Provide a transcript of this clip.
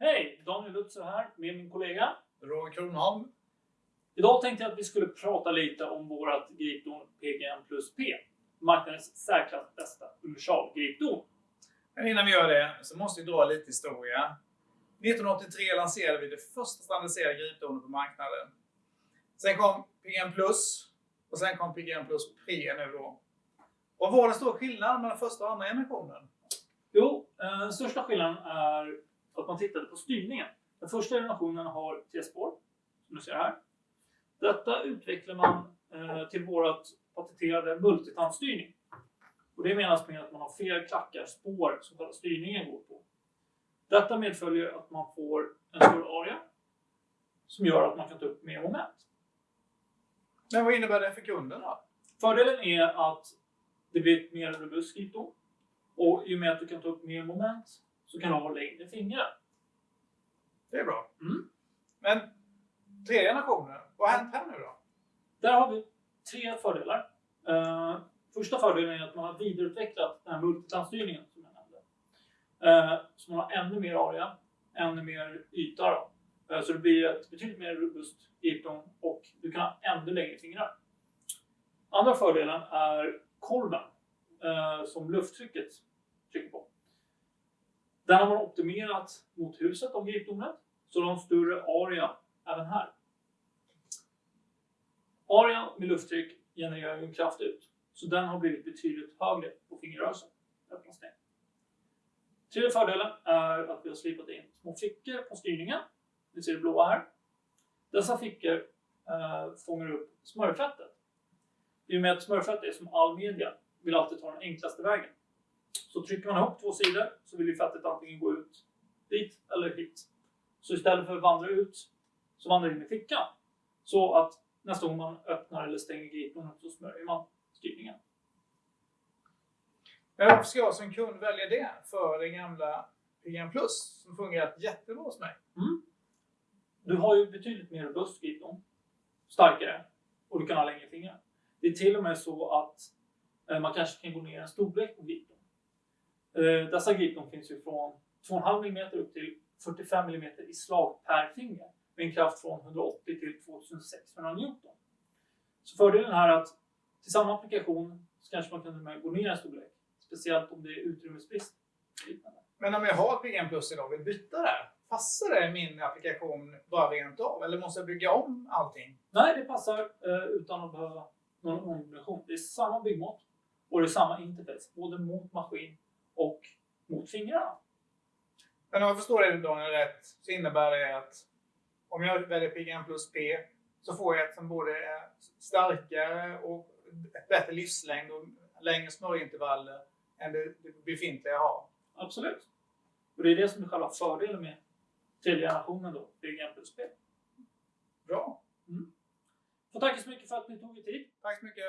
Hej! Daniel Lutzer här med min kollega. Roger Kronholm. Idag tänkte jag att vi skulle prata lite om vårt gripdon PGM plus P. Marknadens särklass bästa universalgripdon. Men innan vi gör det så måste vi dra lite historia. 1983 lanserade vi det första standardiserade gripdonet på marknaden. Sen kom PGM Plus och sen kom PGM Plus Pre nu då. Vad var den stora skillnaden mellan första och andra generationen? Jo, eh, den största skillnaden är man tittade på styrningen. Den första generationen har tre spår, som du ser här. Detta utvecklar man eh, till vårt patenterade multitandstyrning. Och det menas med att man har fler klackar, spår, som själva styrningen går på. Detta medföljer att man får en större area som gör att man kan ta upp mer moment. Men vad innebär det för kunden då? Fördelen är att det blir ett mer robust gripdon. Och i och med att du kan ta upp mer moment så kan du ha längre fingrar. Det är bra. Mm. Men tredje generationen, vad har hänt här nu då? Där har vi tre fördelar. Uh, första fördelen är att man har vidareutvecklat den här multitandstyrningen som jag nämnde. Uh, så man har ännu mer area, ännu mer yta. Då. Uh, så det blir ett betydligt mer robust gripdon och du kan ha ännu längre fingrar. Andra fördelen är kolven som lufttrycket. Den har man optimerat mot huset om gripdonet så de har en större area även här. Arean med lufttryck genererar ju en kraft ut, så den har blivit betydligt högre på fingerrörelsen. Tredje fördelen är att vi har slipat in små fickor på styrningen. Ni ser det blåa här. Dessa fickor eh, fångar upp smörfettet. I och med att smörfett är som all media, vill alltid ta den enklaste vägen. Så trycker man ihop två sidor så vill ju fettet antingen gå ut dit eller hit. Så istället för att vandra ut så vandrar det in i fickan. Så att nästa gång man öppnar eller stänger gripen så smörjer man styrningen. Varför ska jag som kund välja det för den gamla PGM Plus som fungerat jättebra hos mig? Mm. Du har ju betydligt mer robust gripdom, starkare och du kan ha längre fingrar. Det är till och med så att eh, man kanske kan gå ner en storlek på gripdom. Eh, dessa gripdom finns ju från 2,5 mm upp till 45 mm i slag per finger med en kraft från 180 till 2600 Newton. Så fördelen här är att till samma applikation så kanske man kan gå ner en storlek. Speciellt om det är utrymmesbrist. Men om jag har PGM Plus idag och vill byta det, passar det min applikation bara rent av? Eller måste jag bygga om allting? Nej, det passar eh, utan att behöva någon ombyggnation. Det är samma byggmått och det är samma interface, både mot maskin och mot fingrarna. Men om jag förstår det Daniel rätt så innebär det att om jag väljer PGM plus P så får jag ett som både är starkare och ett bättre livslängd och längre smörjintervaller än det, befintliga jag har. Absolut. Och det är det som är själva fördelen med tredje generationen då, PGM plus P. Bra. Mm. Får tacka så mycket för att ni tog er tid. Tack så mycket.